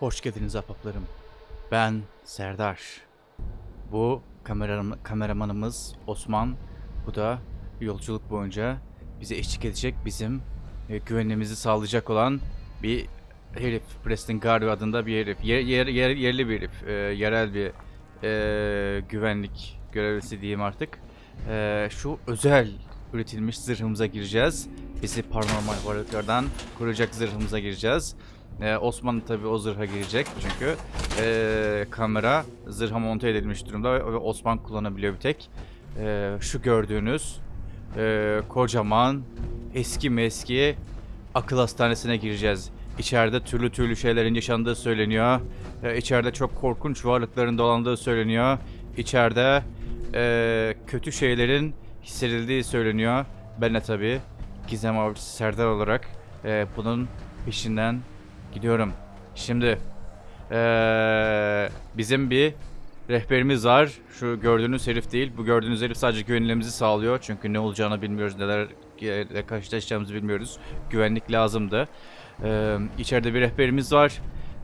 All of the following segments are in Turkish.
Hoş geldiniz ahbaplarım. Ben Serdar. Bu kameram kameramanımız Osman. Bu da yolculuk boyunca bize eşlik edecek bizim e, güvenliğimizi sağlayacak olan bir herif. Preston Garvey adında bir herif. Yer, yer, yer- yerli bir herif. E, yerel bir e, güvenlik görevlisi diyeyim artık. E, şu özel üretilmiş zırhımıza gireceğiz. Bizi paranormal varlıklardan koruyacak zırhımıza gireceğiz. Ee, Osman tabi o zırha girecek çünkü ee, kamera zırha monte edilmiş durumda ve Osman kullanabiliyor bir tek. Ee, şu gördüğünüz ee, kocaman eski meski akıl hastanesine gireceğiz. İçeride türlü türlü şeylerin yaşandığı söyleniyor. Ee, içeride çok korkunç varlıkların dolandığı söyleniyor. İçeride ee, kötü şeylerin hissedildiği söyleniyor. Ben de tabi Gizem Avcısı Serdar olarak ee, bunun peşinden Gidiyorum. Şimdi eee, bizim bir rehberimiz var. Şu gördüğünüz herif değil. Bu gördüğünüz herif sadece güvenliğimizi sağlıyor. Çünkü ne olacağını bilmiyoruz. Nelerle karşılaşacağımızı bilmiyoruz. Güvenlik lazımdı. Eee içeride bir rehberimiz var.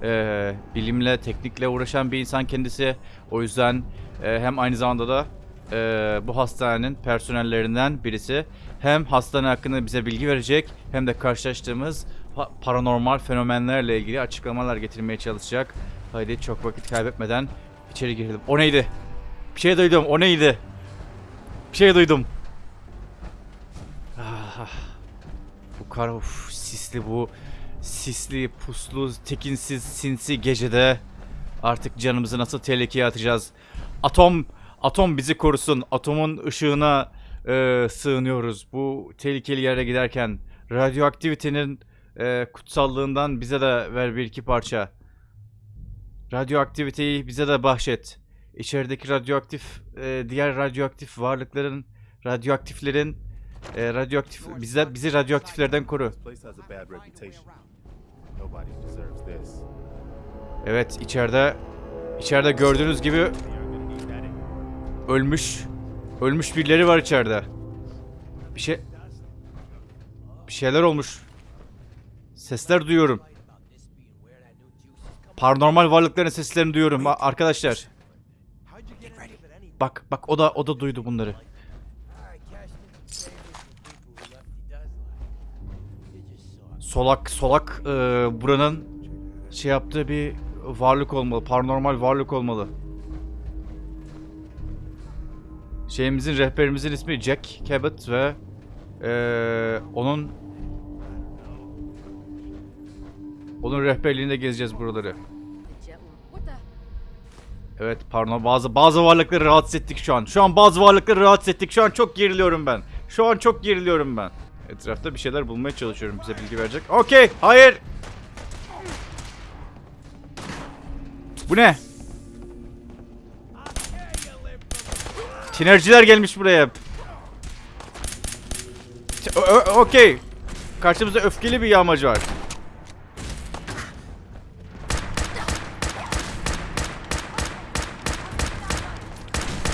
Eee, bilimle, teknikle uğraşan bir insan kendisi. O yüzden eee, hem aynı zamanda da eee, bu hastanenin personellerinden birisi. Hem hastane hakkında bize bilgi verecek hem de karşılaştığımız pa- paranormal fenomenlerle ilgili açıklamalar getirmeye çalışacak. Haydi çok vakit kaybetmeden içeri girelim. O neydi? Bir şey duydum. O neydi? Bir şey duydum. Ah, bu kar of, sisli bu sisli, puslu, tekinsiz, sinsi gecede artık canımızı nasıl tehlikeye atacağız? Atom atom bizi korusun. Atomun ışığına e, sığınıyoruz. Bu tehlikeli yere giderken radyoaktivitenin e, kutsallığından bize de ver bir iki parça. Radyoaktiviteyi bize de bahşet. İçerideki radyoaktif e, diğer radyoaktif varlıkların radyoaktiflerin e, radyoaktif bize bizi radyoaktiflerden koru. Evet içeride içeride gördüğünüz gibi ölmüş ölmüş birileri var içeride. Bir şey bir şeyler olmuş. Sesler duyuyorum. Paranormal varlıkların seslerini duyuyorum arkadaşlar. Bak bak o da o da duydu bunları. Solak solak e, buranın şey yaptığı bir varlık olmalı. Paranormal varlık olmalı. Şeyimizin rehberimizin ismi Jack Cabot ve eee, onun onun rehberliğinde gezeceğiz buraları. Evet pardon bazı bazı varlıkları rahatsız ettik şu an. Şu an bazı varlıkları rahatsız ettik. Şu an çok geriliyorum ben. Şu an çok geriliyorum ben. Etrafta bir şeyler bulmaya çalışıyorum bize bilgi verecek. Okey hayır. Bu ne? Tinerciler gelmiş buraya. Okey. Karşımızda öfkeli bir yağmacı var.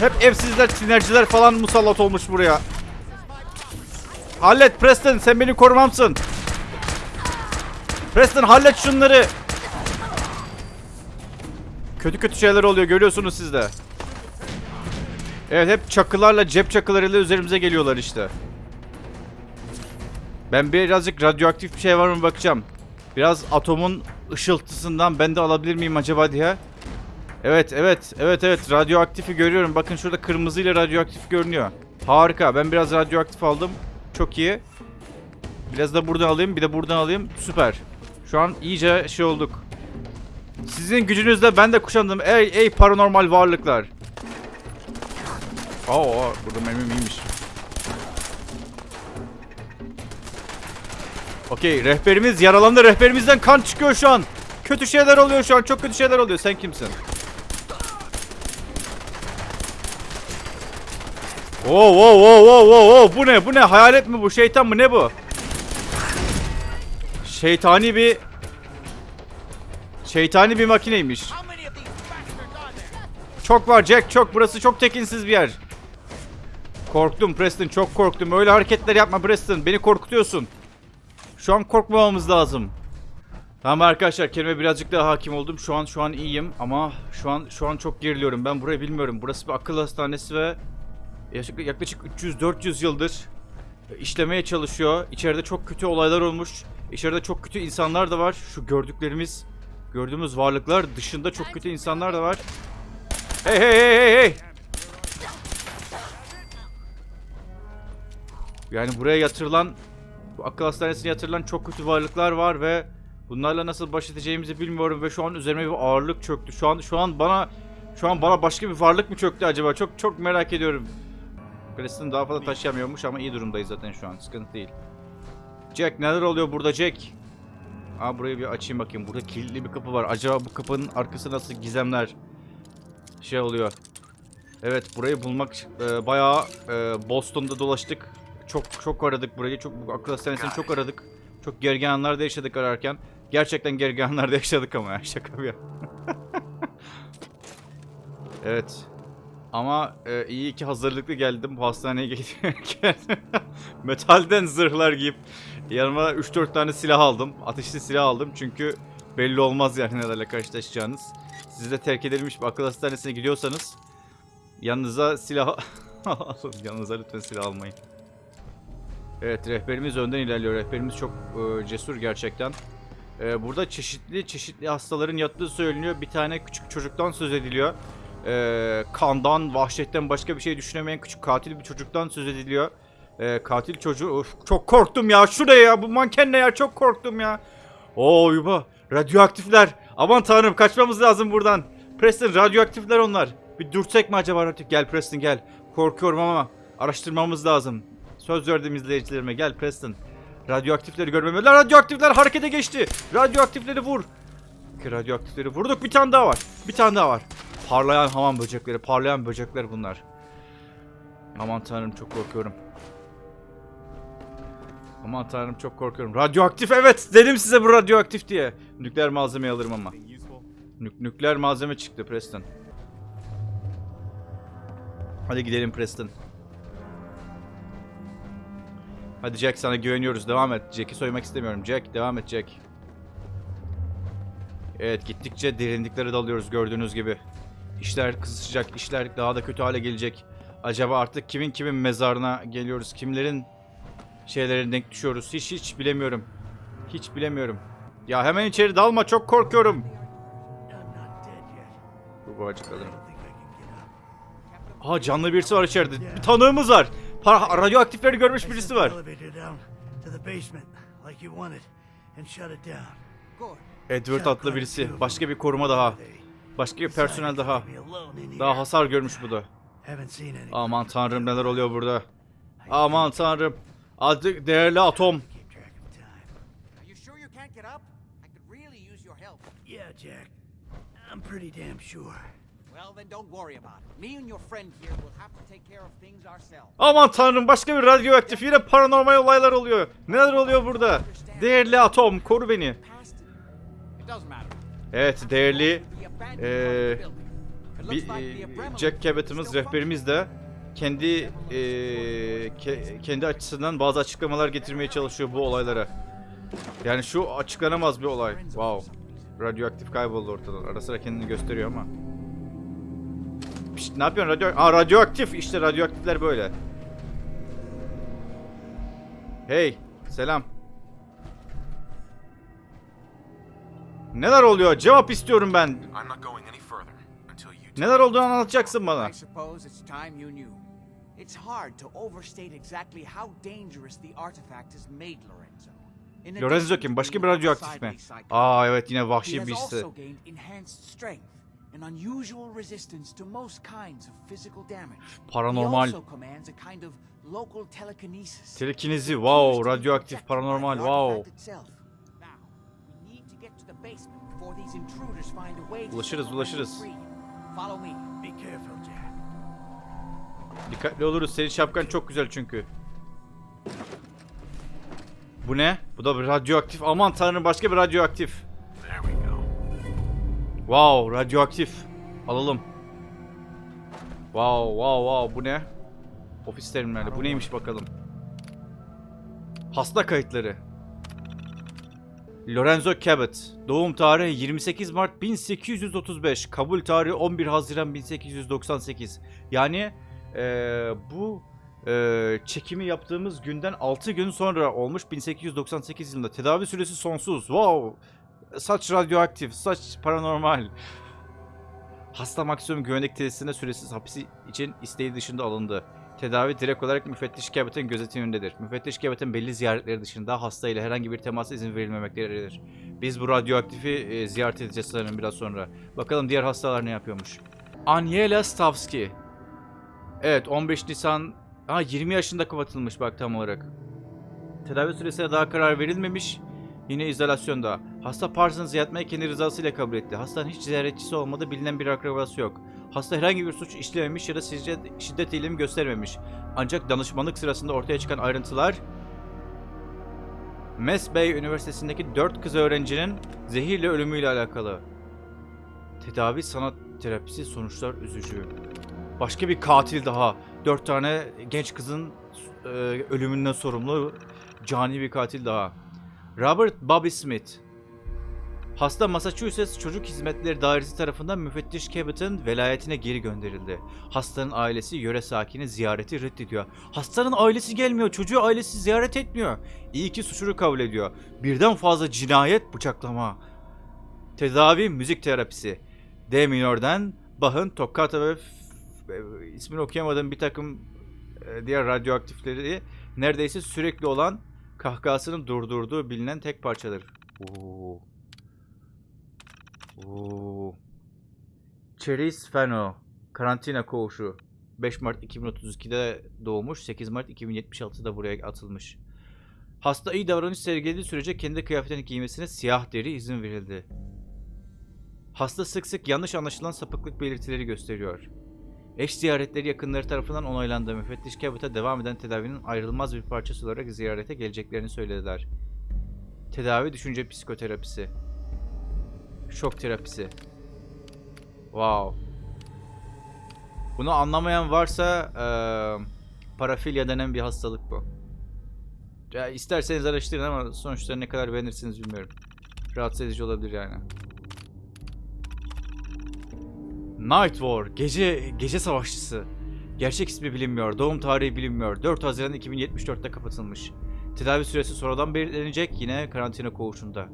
Hep evsizler, tinerciler falan musallat olmuş buraya. Hallet Preston, sen beni korumamsın. Preston hallet şunları. Kötü kötü şeyler oluyor görüyorsunuz siz de. Evet hep çakılarla cep çakılarıyla üzerimize geliyorlar işte. Ben birazcık radyoaktif bir şey var mı bakacağım. Biraz atomun ışıltısından ben de alabilir miyim acaba diye. Evet evet evet evet radyoaktifi görüyorum. Bakın şurada kırmızıyla radyoaktif görünüyor. Harika ben biraz radyoaktif aldım. Çok iyi. Biraz da buradan alayım bir de buradan alayım. Süper. Şu an iyice şey olduk. Sizin gücünüzle ben de kuşandım. Ey ey paranormal varlıklar. Oo burada mermim iyiymiş. Okey rehberimiz yaralandı. Rehberimizden kan çıkıyor şu an. Kötü şeyler oluyor şu an. Çok kötü şeyler oluyor. Sen kimsin? Oo oo oo oo oo bu ne bu ne hayalet mi bu şeytan mı ne bu? Şeytani bir Şeytani bir makineymiş. Çok var Jack çok burası çok tekinsiz bir yer. Korktum Preston çok korktum. Öyle hareketler yapma Preston beni korkutuyorsun. Şu an korkmamamız lazım. Tamam arkadaşlar kelime birazcık daha hakim oldum. Şu an şu an iyiyim ama şu an şu an çok geriliyorum. Ben burayı bilmiyorum. Burası bir akıl hastanesi ve yaklaşık, yaklaşık 300-400 yıldır işlemeye çalışıyor. İçeride çok kötü olaylar olmuş. İçeride çok kötü insanlar da var. Şu gördüklerimiz, gördüğümüz varlıklar dışında çok kötü insanlar da var. Hey hey hey hey hey! Yani buraya yatırılan, bu akıl hastanesine yatırılan çok kötü varlıklar var ve bunlarla nasıl baş edeceğimizi bilmiyorum ve şu an üzerime bir ağırlık çöktü. Şu an şu an bana şu an bana başka bir varlık mı çöktü acaba? Çok çok merak ediyorum. Preston daha fazla taşıyamıyormuş ama iyi durumdayız zaten şu an. Sıkıntı değil. Jack neler oluyor burada Jack? Aa burayı bir açayım bakayım. Burada kilitli bir kapı var. Acaba bu kapının arkası nasıl gizemler şey oluyor. Evet burayı bulmak e, bayağı e, Boston'da dolaştık. Çok çok aradık burayı. Çok akıl hastanesini çok aradık. Çok gergin anlarda yaşadık ararken. Gerçekten gergin anlarda yaşadık ama ya şaka bir yana. Evet. Ama e, iyi ki hazırlıklı geldim hastaneye gelirken. Metalden zırhlar giyip yanıma 3-4 tane silah aldım. Ateşli silah aldım çünkü belli olmaz yani nelerle karşılaşacağınız. Siz de terk edilmiş bir akıl hastanesine gidiyorsanız yanınıza silah alın. Yanınıza lütfen silah almayın. Evet rehberimiz önden ilerliyor. Rehberimiz çok e, cesur gerçekten. E, burada çeşitli çeşitli hastaların yattığı söyleniyor. Bir tane küçük çocuktan söz ediliyor. E, kandan, vahşetten başka bir şey düşünemeyen küçük katil bir çocuktan söz ediliyor. E, katil çocuğu... Of, çok korktum ya. Şuraya ya. Bu manken ne ya? Çok korktum ya. Oo yuba. Radyoaktifler. Aman tanrım kaçmamız lazım buradan. Preston radyoaktifler onlar. Bir dürtsek mi acaba radyo? Gel Preston gel. Korkuyorum ama araştırmamız lazım. Söz verdim izleyicilerime. Gel Preston. Radyoaktifleri görmemeliler. Radyoaktifler harekete geçti. Radyoaktifleri vur. Radyoaktifleri vurduk. Bir tane daha var. Bir tane daha var. Parlayan hamam böcekleri. Parlayan böcekler bunlar. Aman tanrım çok korkuyorum. Aman tanrım çok korkuyorum. Radyoaktif evet. Dedim size bu radyoaktif diye. Nükleer malzemeyi alırım ama. Nük- nükleer malzeme çıktı Preston. Hadi gidelim Preston. Hadi Jack sana güveniyoruz. Devam et. Jack'i soymak istemiyorum. Jack devam et Jack. Evet gittikçe derinliklere dalıyoruz gördüğünüz gibi. İşler kızışacak. işler daha da kötü hale gelecek. Acaba artık kimin kimin mezarına geliyoruz? Kimlerin şeylerine denk düşüyoruz? Hiç hiç bilemiyorum. Hiç bilemiyorum. Ya hemen içeri dalma çok korkuyorum. Bu up. Aha canlı birisi var içeride. Bir tanığımız var. Pa- radyoaktifleri görmüş birisi var. Edward adlı birisi. Başka bir koruma daha. Başka bir personel daha. Daha hasar görmüş bu da. Aman tanrım neler oluyor burada. Aman tanrım. Adı değerli atom. Keep track of time. Are you sure you can't get up? I could really use your help. Yeah, Jack. I'm pretty damn sure. Well, then don't worry about it. Me and your friend here will have to take care of things ourselves. Aman tanrım başka bir radyoaktif yine paranormal olaylar oluyor. Neler oluyor burada? Değerli atom koru beni. Evet değerli. It bir Abramovich Jack Cabot'ımız rehberimiz de kendi eee, ke- kendi açısından bazı açıklamalar getirmeye çalışıyor bu olaylara. Yani şu açıklanamaz bir olay. Wow. Radyoaktif kayboldu ortadan. Ara sıra kendini gösteriyor ama. Pişt, ne yapıyorsun radyo? Aa radyoaktif. İşte radyoaktifler böyle. Hey, selam. Neler oluyor? Cevap istiyorum ben. Neler olduğunu anlatacaksın bana. İt's hard to overstate exactly how dangerous the artifact has made Lorenzo. Lorenzo kim? Başka bir radyoaktif mi? Aa evet yine He vahşi has birisi. also gained enhanced strength and unusual resistance to most kinds of physical damage. Paranormal. He also commands a kind of local telekinesis. Telekinezi, wow, radyoaktif, paranormal, wow. Basement before these intruders find a way to Ulaşırız, ulaşırız. Lorenzo free. Follow me. Be careful, Jack. Dikkatli oluruz. Senin şapkan çok güzel çünkü. Bu ne? Bu da bir radyoaktif. Aman tanrım başka bir radyoaktif. Wow radyoaktif. Alalım. Wow wow wow bu ne? Ofis terminali. Bu neymiş bakalım. Hasta kayıtları. Lorenzo Cabot. Doğum tarihi 28 Mart 1835. Kabul tarihi 11 Haziran 1898. Yani eee, bu eee, çekimi yaptığımız günden 6 gün sonra olmuş 1898 yılında. Tedavi süresi sonsuz. Wow. Saç radyoaktif, saç paranormal. Hasta maksimum güvenlik tesisinde süresiz hapisi için isteği dışında alındı. Tedavi direkt olarak müfettiş Cabot'ın gözetimindedir. Müfettiş Cabot'ın belli ziyaretleri dışında hasta ile herhangi bir temasa izin verilmemektedir. Biz bu radyoaktifi e, ziyaret edeceğiz sanırım biraz sonra. Bakalım diğer hastalar ne yapıyormuş. Aniela Stavski. Evet 15 Nisan... Ha 20 yaşında kapatılmış bak tam olarak. Tedavi süresine daha karar verilmemiş. Yine izolasyonda. Hasta Parsons yatmayı kendi rızasıyla kabul etti. Hastanın hiç ziyaretçisi olmadı, bilinen bir akrabası yok. Hasta herhangi bir suç işlememiş ya da şiddet, şiddet eğilimi göstermemiş. Ancak danışmanlık sırasında ortaya çıkan ayrıntılar Mass Bay Üniversitesi'ndeki 4 kız öğrencinin zehirle ölümüyle alakalı. Tedavi sanat terapisi sonuçlar üzücü. Başka bir katil daha. 4 tane genç kızın e, ölümünden sorumlu cani bir katil daha. Robert Bobby Smith. Hasta Massachusetts Çocuk Hizmetleri Dairesi tarafından müfettiş Cabot'ın velayetine geri gönderildi. Hastanın ailesi yöre sakini ziyareti reddediyor. Hastanın ailesi gelmiyor, çocuğu ailesi ziyaret etmiyor. İyi ki suçunu kabul ediyor. Birden fazla cinayet, bıçaklama. Tedavi müzik terapisi. D minörden Bach'ın toccata ve e, ismini okuyamadığım bir takım e, diğer radyoaktifleri neredeyse sürekli olan kahkahasını durdurduğu bilinen tek parçadır. Oo. Oo. Cherise Fano. Karantina koğuşu. 5 Mart 2032'de doğmuş. 8 Mart 2076'da buraya atılmış. Hasta iyi davranış sergilediği sürece kendi kıyafetini giymesine siyah deri izin verildi. Hasta sık sık yanlış anlaşılan sapıklık belirtileri gösteriyor. Eş ziyaretleri yakınları tarafından onaylandı. Müfettiş Cabot'a devam eden tedavinin ayrılmaz bir parçası olarak ziyarete geleceklerini söylediler. Tedavi düşünce psikoterapisi. Şok terapisi. Wow. Bunu anlamayan varsa eee parafilya denen bir hastalık bu. Ya isterseniz araştırın ama sonuçta ne kadar beğenirsiniz bilmiyorum. Rahatsız edici olabilir yani. Night War, gece gece savaşçısı. Gerçek ismi bilinmiyor, doğum tarihi bilinmiyor. 4 Haziran 2074'te kapatılmış. Tedavi süresi sonradan belirlenecek yine karantina koğuşunda.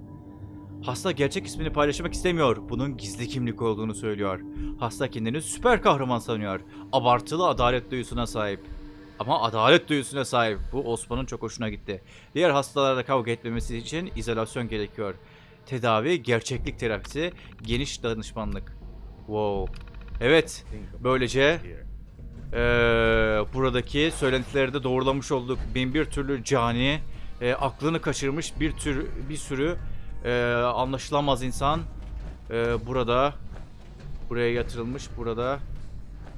Hasta gerçek ismini paylaşmak istemiyor. Bunun gizli kimlik olduğunu söylüyor. Hasta kendini süper kahraman sanıyor. Abartılı adalet duyusuna sahip. Ama adalet duyusuna sahip. Bu Osman'ın çok hoşuna gitti. Diğer hastalarla kavga etmemesi için izolasyon gerekiyor. Tedavi, gerçeklik terapisi, geniş danışmanlık. Wow. Evet, böylece eee, buradaki söylentileri de doğrulamış olduk. Bin bir türlü cani, eee, aklını kaçırmış bir tür bir sürü eee, anlaşılamaz insan eee, burada buraya yatırılmış, burada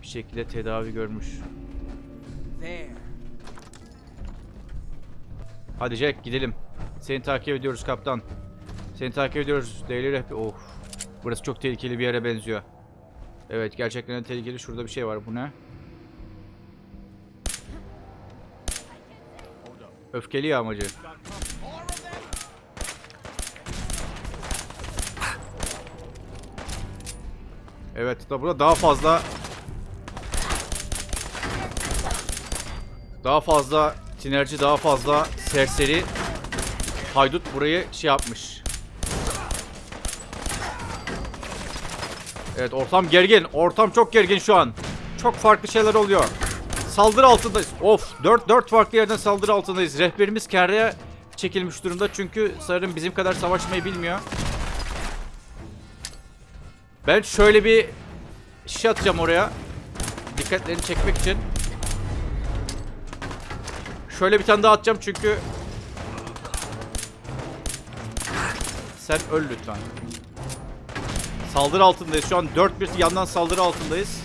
bir şekilde tedavi görmüş. Hadi Jack gidelim. Seni takip ediyoruz kaptan. Seni takip ediyoruz. Daily rehber. Of. Burası çok tehlikeli bir yere benziyor. Evet gerçekten tehlikeli. Şurada bir şey var. Bu ne? Öfkeli yağmacı. Evet da burada daha fazla daha fazla sinerji daha fazla serseri haydut burayı şey yapmış. Evet ortam gergin. Ortam çok gergin şu an. Çok farklı şeyler oluyor. Saldırı altındayız. Of 4 4 farklı yerden saldırı altındayız. Rehberimiz kerreye çekilmiş durumda çünkü sanırım bizim kadar savaşmayı bilmiyor. Ben şöyle bir şey atacağım oraya. Dikkatlerini çekmek için. Şöyle bir tane daha atacağım çünkü Sen öl lütfen. Saldırı altındayız. Şu an 4 bir yandan saldırı altındayız.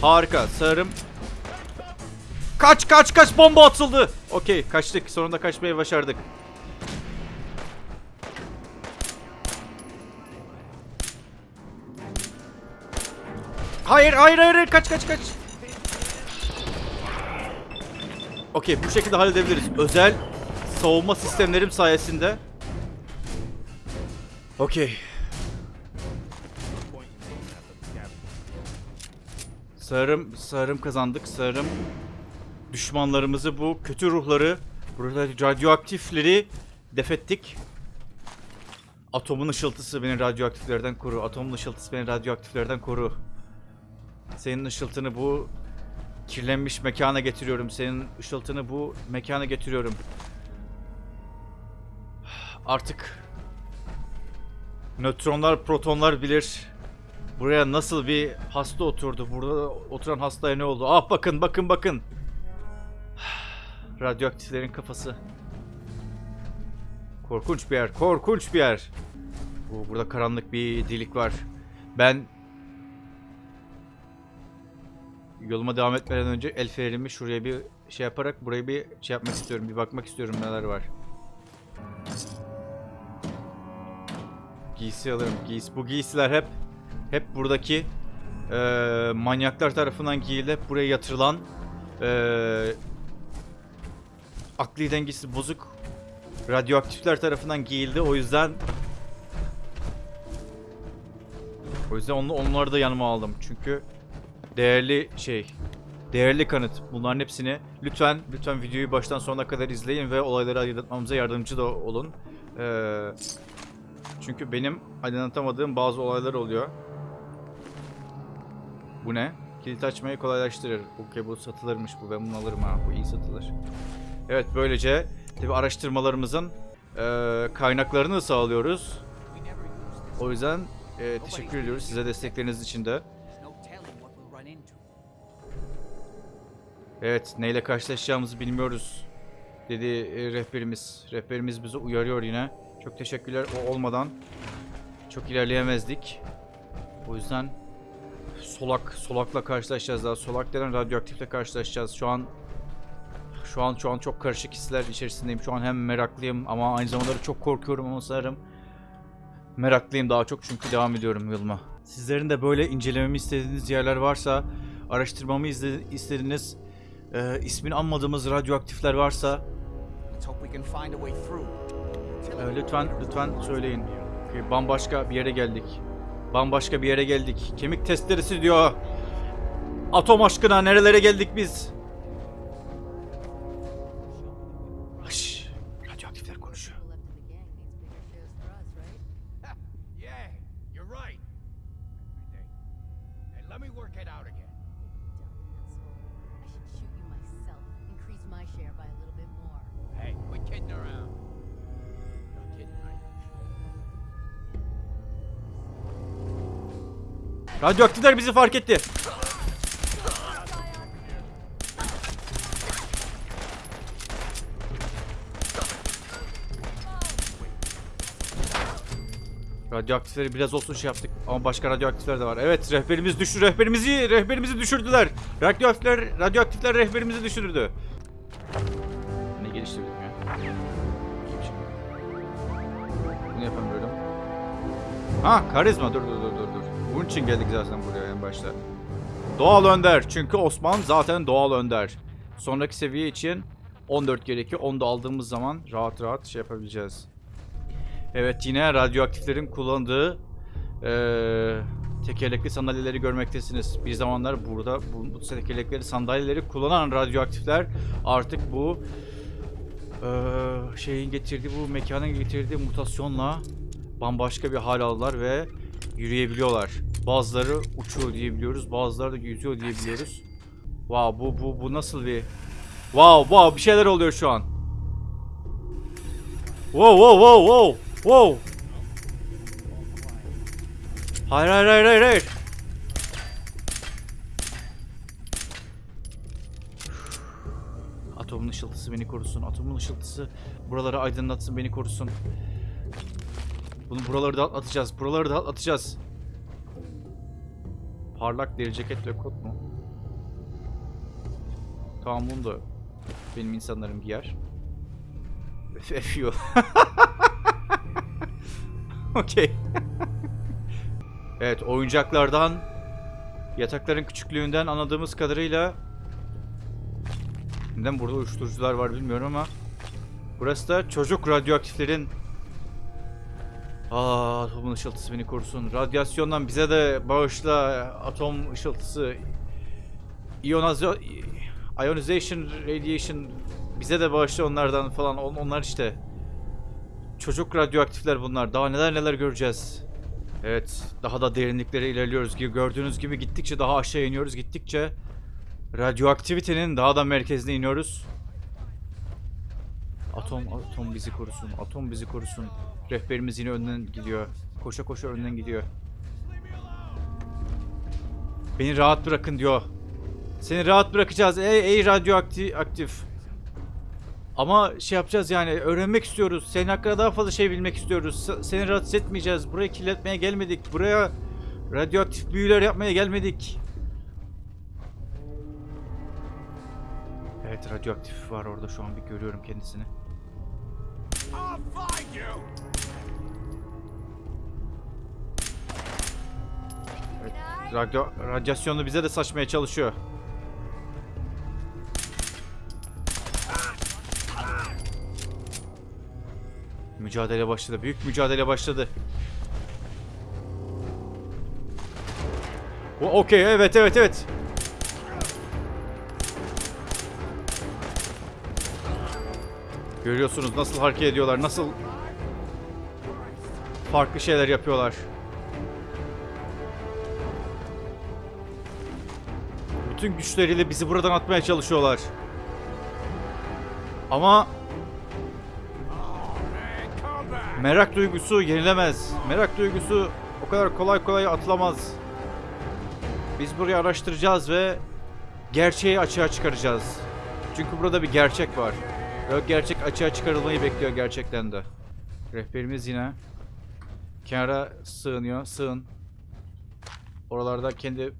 Harika. Sanırım Kaç kaç kaç bomba atıldı. Okey kaçtık. Sonunda kaçmayı başardık. Hayır hayır hayır kaç kaç kaç. Okey bu şekilde halledebiliriz. Özel savunma sistemlerim sayesinde Okey. Sanırım, sanırım kazandık. Sanırım düşmanlarımızı bu kötü ruhları, radyoaktifleri defettik. Atomun ışıltısı beni radyoaktiflerden koru. Atomun ışıltısı beni radyoaktiflerden koru. Senin ışıltını bu kirlenmiş mekana getiriyorum. Senin ışıltını bu mekana getiriyorum. Artık nötronlar, protonlar bilir. Buraya nasıl bir hasta oturdu? Burada oturan hastaya ne oldu? Ah bakın bakın bakın. Radyoaktiflerin kafası. Korkunç bir yer. Korkunç bir yer. Oo, burada karanlık bir delik var. Ben yoluma devam etmeden önce el fenerimi şuraya bir şey yaparak burayı bir şey yapmak istiyorum. Bir bakmak istiyorum neler var. Giysi alırım. Giysi. Bu giysiler hep hep buradaki eee, manyaklar tarafından giyilip buraya yatırılan eee akli dengesi bozuk radyoaktifler tarafından giyildi. O yüzden o yüzden onu, onları da yanıma aldım. Çünkü değerli şey değerli kanıt. Bunların hepsini lütfen lütfen videoyu baştan sonuna kadar izleyin ve olayları aydınlatmamıza yardımcı da olun. Eee çünkü benim aydınlatamadığım bazı olaylar oluyor. Bu ne? Kilit açmayı kolaylaştırır. Okey bu satılırmış bu. Ben bunu alırım ha. Bu iyi satılır. Evet böylece tabi araştırmalarımızın eee, kaynaklarını sağlıyoruz. O yüzden eee, teşekkür ediyoruz size destekleriniz için de. Evet neyle karşılaşacağımızı bilmiyoruz dedi e, rehberimiz. Rehberimiz bizi uyarıyor yine. Çok teşekkürler. O olmadan çok ilerleyemezdik. O yüzden solak solakla karşılaşacağız daha. Solak denen radyoaktifle karşılaşacağız. Şu an şu an şu an çok karışık hisler içerisindeyim. Şu an hem meraklıyım ama aynı zamanda da çok korkuyorum ama sanırım meraklıyım daha çok çünkü devam ediyorum yoluma. Sizlerin de böyle incelememi istediğiniz yerler varsa, araştırmamı istediğiniz e, ismini anmadığımız radyoaktifler varsa e, lütfen lütfen söyleyin. Ki Bambaşka bir yere geldik. Bambaşka bir yere geldik. Kemik testlerisi diyor. Atom aşkına nerelere geldik biz? Radyoaktifler bizi fark etti. Radyoaktifleri biraz olsun şey yaptık ama başka radyoaktifler de var. Evet rehberimiz düştü rehberimizi rehberimizi düşürdüler. Radyoaktifler radyoaktifler rehberimizi düşürdü. Ne geliştirdim ya? Bunu yapamıyorum. Ha karizma dur dur dur. Bunun için geldik zaten buraya en başta. Doğal önder çünkü Osman zaten doğal önder. Sonraki seviye için 14 gerekiyor. Onu da aldığımız zaman rahat rahat şey yapabileceğiz. Evet yine radyoaktiflerin kullandığı eee tekerlekli sandalyeleri görmektesiniz. Bir zamanlar burada bu, bu tekerlekli sandalyeleri kullanan radyoaktifler artık bu eee, şeyin getirdiği bu mekanın getirdiği mutasyonla bambaşka bir hal aldılar ve yürüyebiliyorlar. Bazıları uçuyor diyebiliyoruz, bazıları da yüzüyor diyebiliyoruz. Wow bu bu bu nasıl bir Wow wow bir şeyler oluyor şu an. Wow wow wow wow wow. Hayır hayır hayır hayır hayır. Atomun ışıltısı beni korusun. Atomun ışıltısı buraları aydınlatsın, beni korusun. Bunu buraları da atacağız. Buraları da atacağız. Parlak deri ceket ve kot mu? Tamam bunu da benim insanlarım giyer. Fuel. Okey. evet oyuncaklardan yatakların küçüklüğünden anladığımız kadarıyla neden burada uyuşturucular var bilmiyorum ama burası da çocuk radyoaktiflerin Aa, atomun ışıltısı beni korusun. Radyasyondan bize de bağışla atom ışıltısı. Ionazo ionization radiation bize de bağışla onlardan falan. On- Onlar işte. Çocuk radyoaktifler bunlar. Daha neler neler göreceğiz. Evet, daha da derinliklere ilerliyoruz. Gördüğünüz gibi gittikçe daha aşağı iniyoruz. Gittikçe radyoaktivitenin daha da merkezine iniyoruz. Atom, atom bizi korusun. Atom bizi korusun. Rehberimiz yine önden gidiyor. Koşa koşa önden gidiyor. Beni rahat bırakın diyor. Seni rahat bırakacağız ey, ey radyoaktif aktif. Ama şey yapacağız yani öğrenmek istiyoruz. Senin hakkında daha fazla şey bilmek istiyoruz. Seni rahatsız etmeyeceğiz. Buraya kirletmeye gelmedik. Buraya radyoaktif büyüler yapmaya gelmedik. Evet radyoaktif var orada şu an bir görüyorum kendisini. I'll! Radyo, radyasyonu bize de saçmaya çalışıyor. Mücadele başladı. Büyük mücadele başladı. Okey evet evet evet. Görüyorsunuz nasıl hareket ediyorlar, nasıl farklı şeyler yapıyorlar. Bütün güçleriyle bizi buradan atmaya çalışıyorlar. Ama merak duygusu yenilemez. Merak duygusu o kadar kolay kolay atılamaz. Biz burayı araştıracağız ve gerçeği açığa çıkaracağız. Çünkü burada bir gerçek var. O gerçek açığa çıkarılmayı bekliyor gerçekten de. Rehberimiz yine kenara sığınıyor. Sığın. Oralarda kendi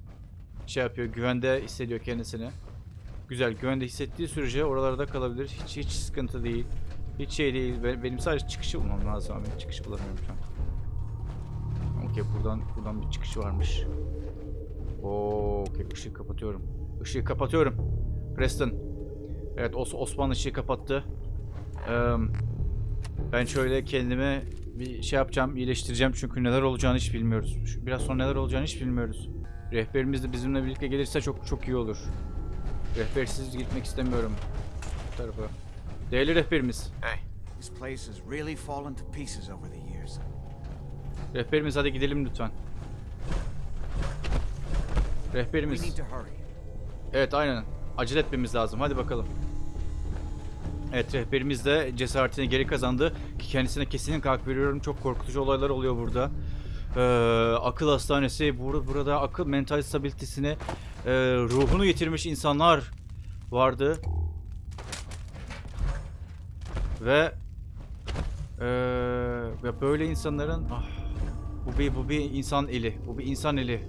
şey yapıyor, güvende hissediyor kendisini. Güzel, güvende hissettiği sürece oralarda kalabilir. Hiç hiç sıkıntı değil. Hiç şey değil. Be- Benim sadece çıkışı bulmam lazım ama çıkışı bulamıyorum şu an. Okey, buradan buradan bir çıkışı varmış. Oo, okey, ışığı kapatıyorum. Işığı kapatıyorum. Preston. Evet, Os Osman ışığı kapattı. Ben şöyle kendime bir şey yapacağım, iyileştireceğim çünkü neler olacağını hiç bilmiyoruz. Biraz sonra neler olacağını hiç bilmiyoruz. Rehberimiz de bizimle birlikte gelirse çok çok iyi olur. Rehbersiz gitmek istemiyorum bu tarafa. Değerli rehberimiz. Hey, This place has really fallen to pieces over the years. Rehberimiz hadi gidelim lütfen. Rehberimiz. Evet aynen. Acele etmemiz lazım. Hadi bakalım. Evet rehberimiz de cesaretini geri kazandı. Ki kendisine kesinlikle hak veriyorum. Çok korkutucu olaylar oluyor burada. Ee, akıl hastanesi burada, burada akıl mental stabilitesini e, ruhunu yitirmiş insanlar vardı. Ve e, böyle insanların ah, bu bir bu bir insan eli. Bu bir insan eli.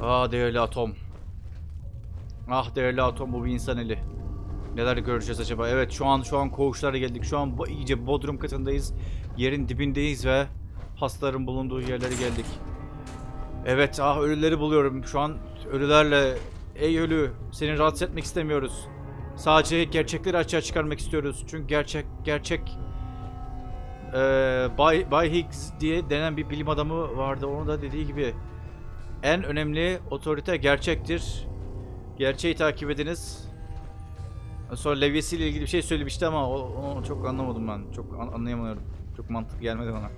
Ah değerli atom. Ah değerli atom bu bir insan eli. Neler göreceğiz acaba? Evet şu an şu an koğuşlara geldik. Şu an iyice bodrum katındayız. Yerin dibindeyiz ve hastaların bulunduğu yerlere geldik. Evet ah ölüleri buluyorum. Şu an ölülerle ey ölü seni rahatsız etmek istemiyoruz. Sadece gerçekleri açığa çıkarmak istiyoruz. Çünkü gerçek gerçek eee Bay, Bay Higgs diye denen bir bilim adamı vardı. Onun da dediği gibi en önemli otorite gerçektir. Gerçeği takip ediniz. Sonra levyesiyle ilgili bir şey söylemişti ama o- onu çok anlamadım ben. Çok an- anlayamıyorum. Çok mantıklı gelmedi bana.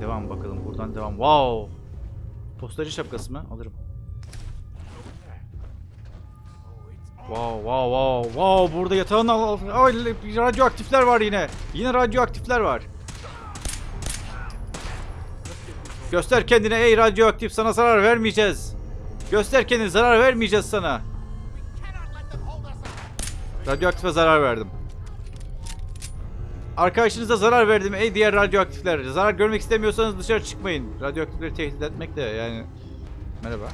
Devam bakalım. Buradan devam. Wow. Postacı şapkası mı? Alırım. Wow wow wow wow burada yatağın altında Ay, radyoaktifler var yine. Yine radyoaktifler var. Göster kendine ey radyoaktif sana zarar vermeyeceğiz. Göster kendini zarar vermeyeceğiz sana. Radyoaktife zarar verdim. Arkadaşınıza zarar verdim ey diğer radyoaktifler. Zarar görmek istemiyorsanız dışarı çıkmayın. Radyoaktifleri tehdit etmek de yani. Merhaba.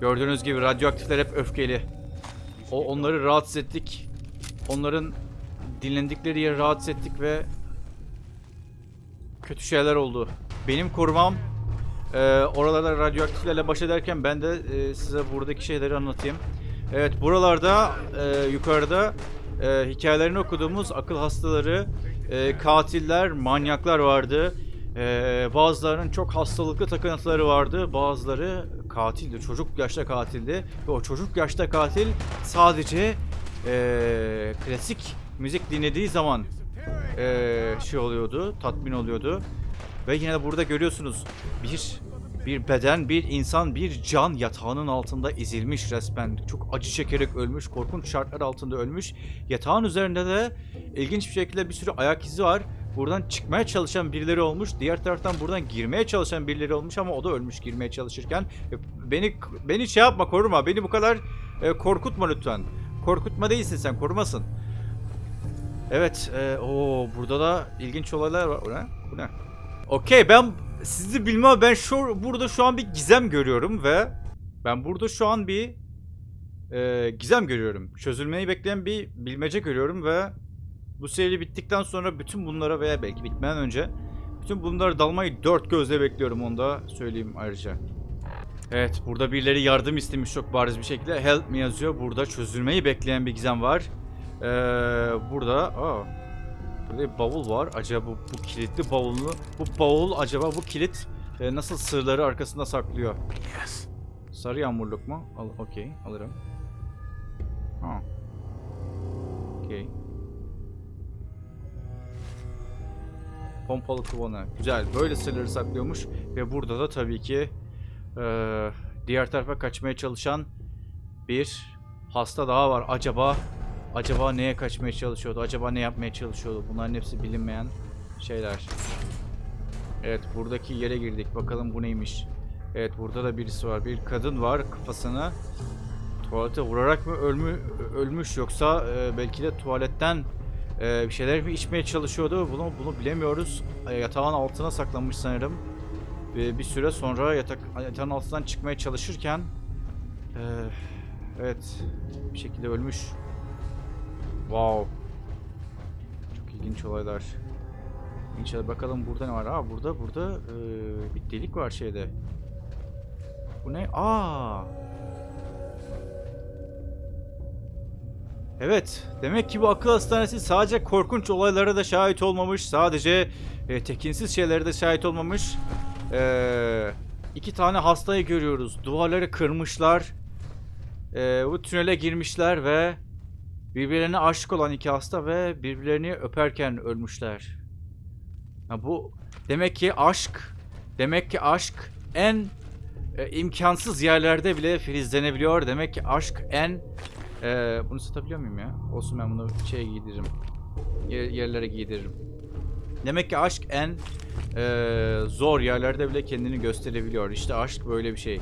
Gördüğünüz gibi radyoaktifler hep öfkeli. O onları rahatsız ettik. Onların dinlendikleri yeri rahatsız ettik ve kötü şeyler oldu. Benim korumam Ee, oralarda radyoaktiflerle baş ederken ben de e, size buradaki şeyleri anlatayım. Evet buralarda e, yukarıda e, hikayelerini okuduğumuz akıl hastaları, e, katiller, manyaklar vardı. E, bazılarının çok hastalıklı takıntıları vardı. Bazıları katildi. Çocuk yaşta katildi. Ve o çocuk yaşta katil sadece e, klasik müzik dinlediği zaman e, şey oluyordu, tatmin oluyordu. Ve yine de burada görüyorsunuz bir bir beden, bir insan, bir can yatağının altında ezilmiş resmen. Çok acı çekerek ölmüş, korkunç şartlar altında ölmüş. Yatağın üzerinde de ilginç bir şekilde bir sürü ayak izi var. Buradan çıkmaya çalışan birileri olmuş. Diğer taraftan buradan girmeye çalışan birileri olmuş ama o da ölmüş girmeye çalışırken. E, Beni beni şey yapma, koruma. Beni bu kadar e, korkutma lütfen. Korkutma değilsin sen, korumasın. Evet, e, o burada da ilginç olaylar var. Bu ne? Bu ne? Okey ben sizi bilmem ben şu burada şu an bir gizem görüyorum ve ben burada şu an bir e, gizem görüyorum. Çözülmeyi bekleyen bir bilmece görüyorum ve bu seri bittikten sonra bütün bunlara veya belki bitmeden önce bütün bunlara dalmayı dört gözle bekliyorum onu da söyleyeyim ayrıca. Evet burada birileri yardım istemiş çok bariz bir şekilde. Help me yazıyor. Burada çözülmeyi bekleyen bir gizem var. Ee, burada aa, Burada bir bavul var. Acaba bu, bu kilitli bavulunu, bu bavul acaba bu kilit e, nasıl sırları arkasında saklıyor? Sarı yağmurluk mu? Al, okey, alırım. Ha. Okey. Pompalı kuvana. Güzel. Böyle sırları saklıyormuş. Ve burada da tabii ki e, diğer tarafa kaçmaya çalışan bir hasta daha var. Acaba acaba neye kaçmaya çalışıyordu? Acaba ne yapmaya çalışıyordu? Bunların hepsi bilinmeyen şeyler. Evet buradaki yere girdik. Bakalım bu neymiş? Evet burada da birisi var. Bir kadın var kafasını tuvalete vurarak mı ölmü, ölmüş yoksa e, belki de tuvaletten e, bir şeyler mi içmeye çalışıyordu? Bunu bunu bilemiyoruz. E, yatağın altına saklanmış sanırım. Ve bir süre sonra yatak yatağın altından çıkmaya çalışırken e, evet bir şekilde ölmüş. Wow. Çok ilginç olaylar. İnşallah bakalım burada ne var? Aa burada burada e, bir delik var şeyde. Bu ne? Aa. Evet. Demek ki bu akıl hastanesi sadece korkunç olaylara da şahit olmamış. Sadece e, tekinsiz şeylere de şahit olmamış. E, iki tane hastayı görüyoruz. Duvarları kırmışlar. E, bu tünele girmişler ve birbirlerine aşık olan iki hasta ve birbirlerini öperken ölmüşler. Ha bu demek ki aşk, demek ki aşk en e, imkansız yerlerde bile filizlenebiliyor. Demek ki aşk en e, bunu satabiliyor muyum ya? Olsun ben bunu şeye giydiririm. Yer- yerlere giydiririm. Demek ki aşk en e, zor yerlerde bile kendini gösterebiliyor. İşte aşk böyle bir şey.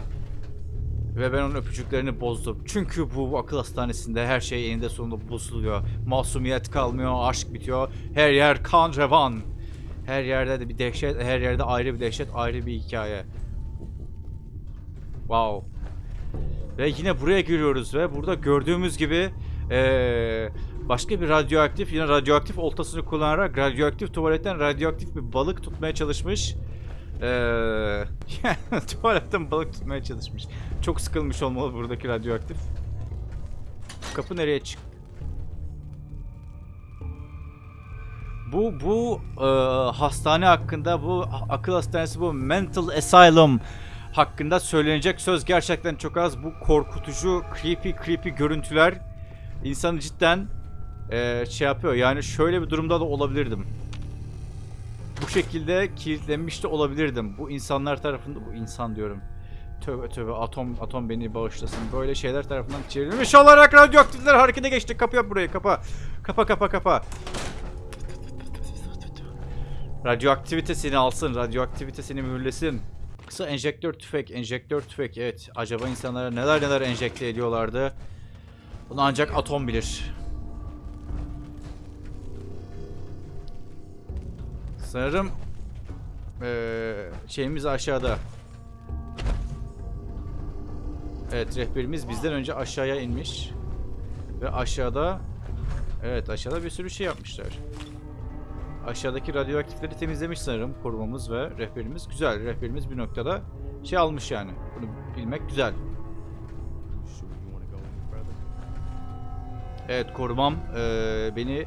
Ve ben onun öpücüklerini bozdum. Çünkü bu akıl hastanesinde her şey eninde sonunda bozuluyor. Masumiyet kalmıyor, aşk bitiyor. Her yer kan revan. Her yerde de bir dehşet, her yerde ayrı bir dehşet, ayrı bir hikaye. Wow. Ve yine buraya giriyoruz ve burada gördüğümüz gibi eee, başka bir radyoaktif, yine radyoaktif oltasını kullanarak radyoaktif tuvaletten radyoaktif bir balık tutmaya çalışmış. Eee tuvaletten balık tutmaya çalışmış. Çok sıkılmış olmalı buradaki radyoaktif. Kapı nereye çık? Bu bu e, hastane hakkında bu akıl hastanesi bu mental asylum hakkında söylenecek söz gerçekten çok az. Bu korkutucu creepy creepy görüntüler insanı cidden e, şey yapıyor. Yani şöyle bir durumda da olabilirdim. Bu şekilde kilitlenmiş de olabilirdim. Bu insanlar tarafında bu insan diyorum. Tövbe tövbe atom atom beni bağışlasın. Böyle şeyler tarafından çevrilmiş olarak radyoaktifler harekete geçti. Kapı yap burayı kapa. Kapa kapa kapa. Radyoaktivite seni alsın. Radyoaktivite seni mühürlesin. Kısa enjektör tüfek. Enjektör tüfek. Evet. Acaba insanlara neler neler enjekte ediyorlardı. Bunu ancak atom bilir. Sanırım eee, şeyimiz aşağıda. Evet rehberimiz bizden önce aşağıya inmiş. Ve aşağıda evet aşağıda bir sürü şey yapmışlar. aşağıdaki radyoaktifleri temizlemiş sanırım korumamız ve rehberimiz. Güzel. Rehberimiz bir noktada şey almış yani. Bunu bilmek güzel. Evet korumam eee, beni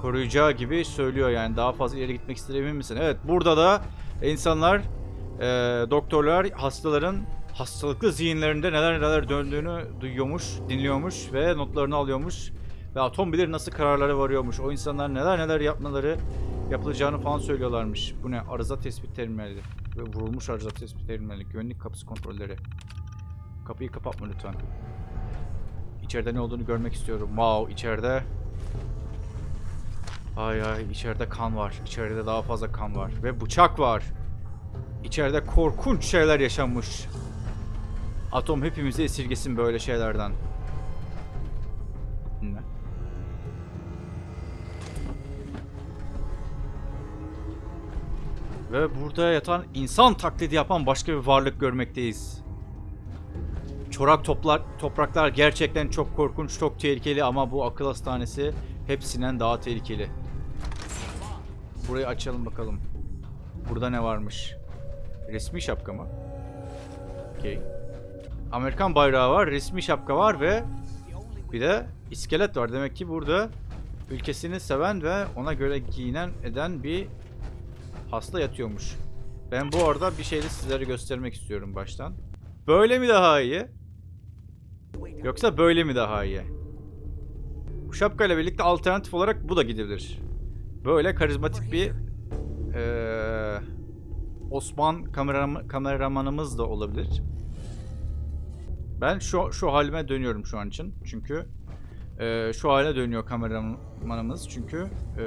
koruyacağı gibi söylüyor yani daha fazla ileri gitmek emin misin? Evet burada da insanlar eee, doktorlar hastaların hastalıklı zihinlerinde neler neler döndüğünü duyuyormuş, dinliyormuş ve notlarını alıyormuş. Ve atom bilir nasıl kararlara varıyormuş. O insanlar neler neler yapmaları yapılacağını falan söylüyorlarmış. Bu ne? Arıza tespit terminali. Ve vurulmuş arıza tespit terminali. Güvenlik kapısı kontrolleri. Kapıyı kapatma lütfen. İçeride ne olduğunu görmek istiyorum. Wow, içeride Ay ay içeride kan var. İçeride daha fazla kan var ve bıçak var. İçeride korkunç şeyler yaşanmış. Atom hepimizi esirgesin böyle şeylerden. Ne? Ve burada yatan insan taklidi yapan başka bir varlık görmekteyiz. Çorak toplar, topraklar gerçekten çok korkunç, çok tehlikeli ama bu akıl hastanesi hepsinden daha tehlikeli. Burayı açalım bakalım. Burada ne varmış? Resmi şapka mı? Okey. Amerikan bayrağı var, resmi şapka var ve bir de iskelet var. Demek ki burada ülkesini seven ve ona göre giyinen eden bir hasta yatıyormuş. Ben bu arada bir şeyi sizlere göstermek istiyorum baştan. Böyle mi daha iyi? Yoksa böyle mi daha iyi? Bu şapkayla birlikte alternatif olarak bu da gidebilir. Böyle karizmatik bir eee, Osman kameram kameramanımız da olabilir. Ben şu şu halime dönüyorum şu an için. Çünkü eee, şu hale dönüyor kameramanımız. Çünkü eee,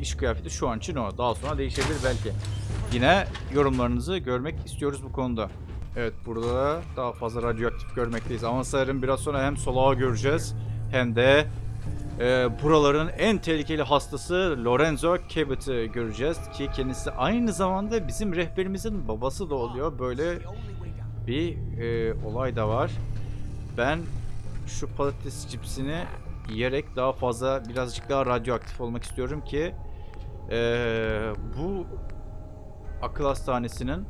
iş kıyafeti şu an için o. Daha sonra değişebilir belki. Yine yorumlarınızı görmek istiyoruz bu konuda. Evet burada da daha fazla radyoaktif görmekteyiz. Ama sanırım biraz sonra hem solağı göreceğiz hem de e, buraların en tehlikeli hastası Lorenzo Cabot'ı göreceğiz. Ki kendisi aynı zamanda bizim rehberimizin babası da oluyor. Böyle bir e, olay da var. Ben şu patates cipsini yiyerek daha fazla birazcık daha radyoaktif olmak istiyorum ki e, bu akıl hastanesinin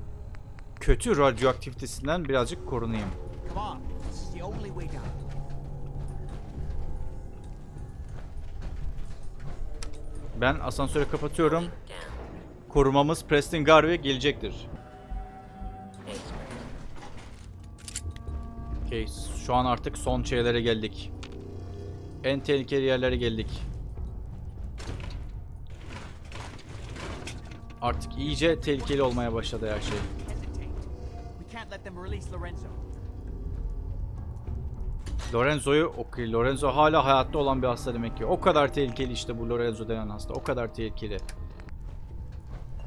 kötü radyoaktivitesinden birazcık korunayım. Ben asansörü kapatıyorum. Korumamız Preston Garvey gelecektir. Okey, şu an artık son şeylere geldik. En tehlikeli yerlere geldik. Artık iyice tehlikeli olmaya başladı her şey. Lorenzo'yu okey. Lorenzo hala hayatta olan bir hasta demek ki. O kadar tehlikeli işte bu Lorenzo denen hasta. O kadar tehlikeli.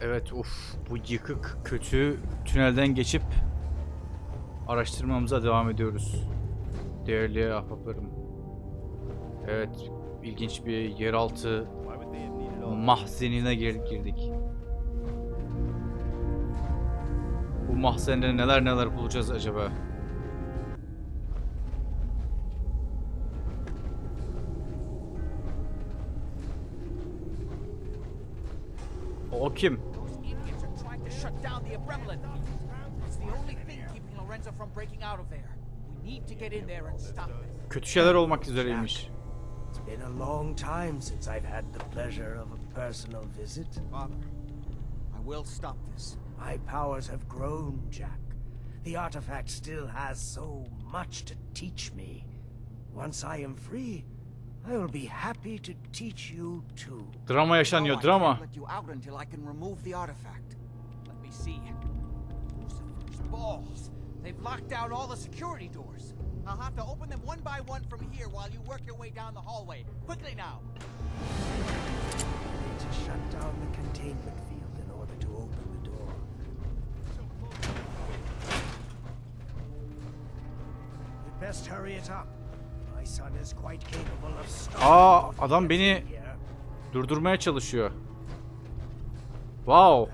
Evet uf bu yıkık kötü tünelden geçip araştırmamıza devam ediyoruz. Değerli ahbaplarım. Evet ilginç bir yeraltı mahzenine gir- girdik. Bu mahzende neler neler bulacağız acaba? O kim? Lorenzo from breaking out of there. We need to get in there and stop it. Kötü şeyler olmak üzereymiş. It's been a long time since I've had the pleasure of a personal visit. Father, I will stop this. My powers have grown, Jack. The artifact still has so much to teach me. Once I am free, I will be happy to teach you too. Drama yaşanıyor, No, I drama. can't let you out until I can remove the artifact. Let me see. Lucifer's balls. They've locked down all the security doors. I'll have to open them one by one from here while you work your way down the hallway. Quickly now. need to shut down the containment field in order to open the door. You'd best hurry it up. My son is quite capable of stopping. Aa adam beni durdurmaya çalışıyor. Wow.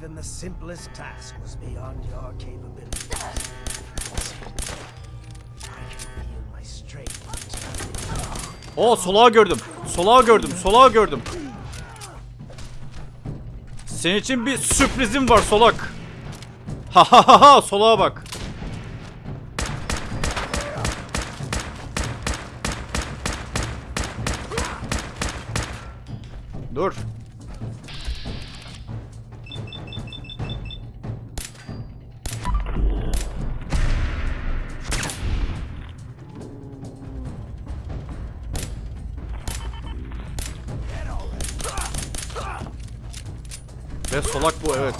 even the simplest task was beyond your capabilities. O solağa gördüm. Solağa gördüm. Solağa gördüm. Senin için bir sürprizim var solak. Ha ha ha ha solağa bak. Solak bu evet.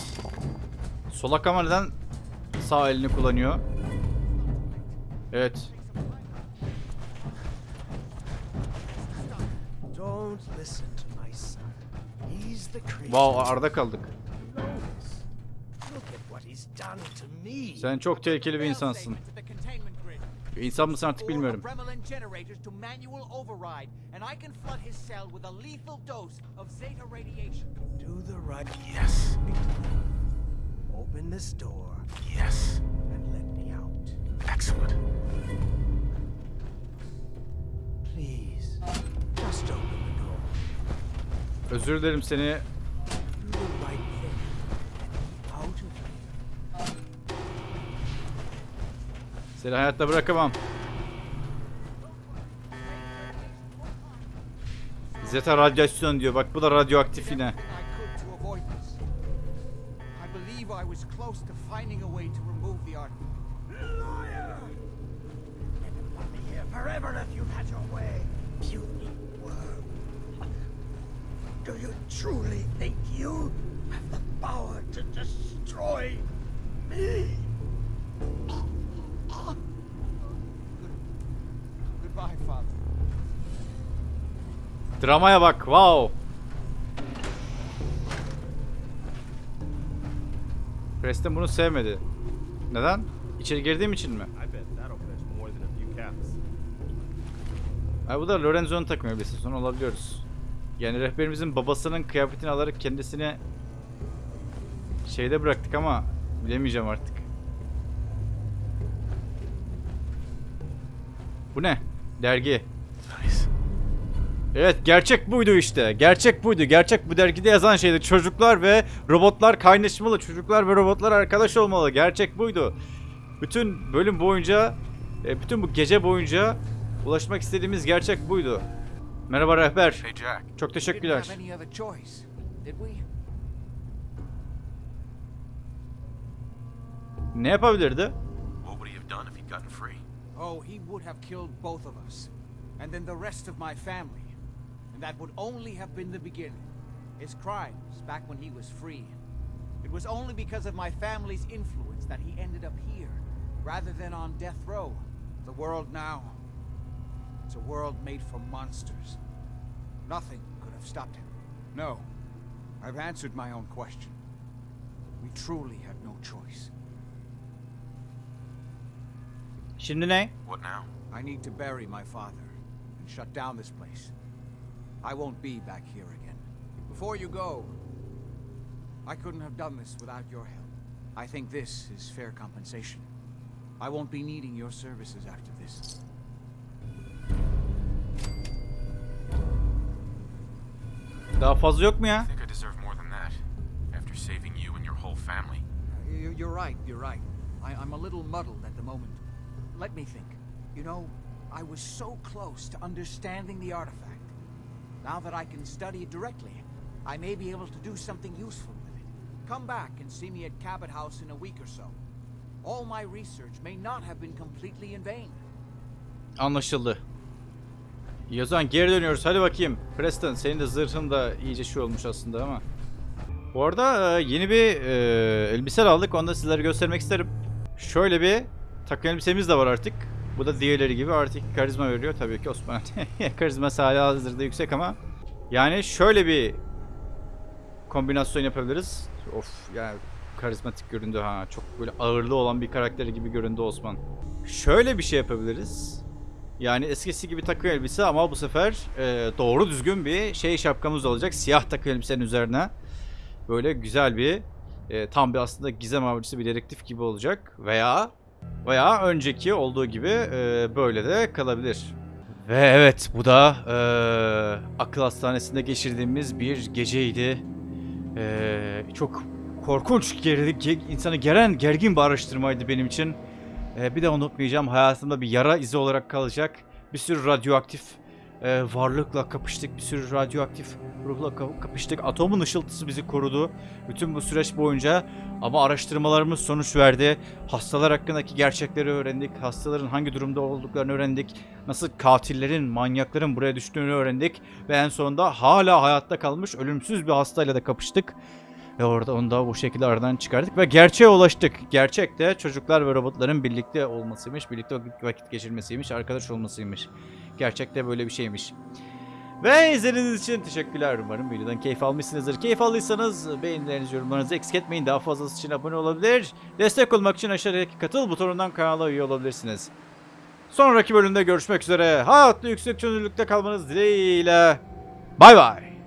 Solak ama neden sağ elini kullanıyor? Evet. Wow arada kaldık. Sen çok tehlikeli bir insansın. İnsan mısın artık Four bilmiyorum. Bremelin generators to manual override, and I can flood his cell with a lethal dose of zeta radiation. Do the right. Yes. Open this door Yes. and let me out. Excellent. Please. Just open the door. Özür dilerim seni. Seni hayatta bırakamam. Zeta radyasyon diyor. Bak bu da radyoaktif yine. Everything I could to avoid this. I believe I was close to finding a way to remove the artifact. Liar! Never put me here forever if you had your way. Puny worm. Do you truly think you have the power to destroy me? Dramaya bak. Wow. Preston bunu sevmedi. Neden? İçeri girdiğim için mi? I bet that'll fetch more than a few caps. Ha, bu da Lorenzo'nun takım elbisesi. Sonra olabiliyoruz. Yani rehberimizin babasının kıyafetini alarak kendisini şeyde bıraktık ama bilemeyeceğim artık. Bu ne? Dergi. Nice. Evet gerçek buydu işte. Gerçek buydu. Gerçek bu dergide yazan şeydi. Çocuklar ve robotlar kaynaşmalı. Çocuklar ve robotlar arkadaş olmalı. Gerçek buydu. Bütün bölüm boyunca, e, bütün bu gece boyunca ulaşmak istediğimiz gerçek buydu. Merhaba rehber. Hey, Jack. Çok teşekkürler. Ne yapabilirdi? Oh, he would have killed both of us. And then the rest of my family. And that would only have been the beginning. His crimes back when he was free. It was only because of my family's influence that he ended up here, rather than on death row. The world now. It's a world made for monsters. Nothing could have stopped him. No. I've answered my own question. We truly had no choice. Şimdi ne? What now? I need to bury my father and shut down this place. I won't be back here again. Before you go, I couldn't have done this without your help. I think this is fair compensation. I won't be needing your services after this. Daha fazla yok mu ya? I think I deserve more than that. After saving you and your whole family. You- You're right, you're right. I, I'm a little muddled at the moment. Let me think. You know, I was so close to understanding the artifact. Now that I can study it directly, I may be able to do something useful with it. Come back and see me at Cabot House in a week or so. All my research may not have been completely in vain. Anlaşıldı. Zaman geri dönüyoruz. Hadi bakayım. Preston senin de zırhın da iyice şey olmuş aslında ama. Bu arada e, yeni bir e, elbise aldık. Onu da sizlere göstermek isterim. Şöyle bir takım elbisemiz de var artık. Bu da diğerleri gibi artık karizma veriyor. Tabii ki Osman. Karizması hala hazırda yüksek ama. Yani şöyle bir kombinasyon yapabiliriz. Of yani karizmatik göründü ha. Çok böyle ağırlığı olan bir karakteri gibi göründü Osman. Şöyle bir şey yapabiliriz. Yani eskisi gibi takı elbise ama bu sefer e, doğru düzgün bir şey şapkamız olacak. Siyah takı elbisenin üzerine. Böyle güzel bir e, tam bir aslında gizem avcısı bir dedektif gibi olacak. Veya veya önceki olduğu gibi e, böyle de kalabilir. Ve evet bu da eee, akıl hastanesinde geçirdiğimiz bir geceydi. Eee, çok korkunç, gerilik, ge- insanı geren, gergin bir araştırmaydı benim için. Eee, bir de unutmayacağım hayatımda bir yara izi olarak kalacak. Bir sürü radyoaktif eee, varlıkla kapıştık, bir sürü radyoaktif ruhla ka- kapıştık. Atomun ışıltısı bizi korudu bütün bu süreç boyunca. Ama araştırmalarımız sonuç verdi. Hastalar hakkındaki gerçekleri öğrendik. Hastaların hangi durumda olduklarını öğrendik. Nasıl katillerin, manyakların buraya düştüğünü öğrendik. Ve en sonunda hala hayatta kalmış ölümsüz bir hastayla da kapıştık. Ve orada onu da bu şekilde aradan çıkardık ve gerçeğe ulaştık. Gerçek de çocuklar ve robotların birlikte olmasıymış, birlikte vakit- geçirmesiymiş, arkadaş olmasıymış. Gerçekte böyle bir şeymiş. Ve izlediğiniz için teşekkürler. Umarım videodan keyif almışsınızdır. Keyif aldıysanız beğenilerinizi, yorumlarınızı eksik etmeyin. Daha fazlası için abone olabilir. Destek olmak için aşağıdaki katıl butonundan kanala üye olabilirsiniz. Sonraki bölümde görüşmek üzere. Hayatlı yüksek çözünürlükte kalmanız dileğiyle. Bay bay.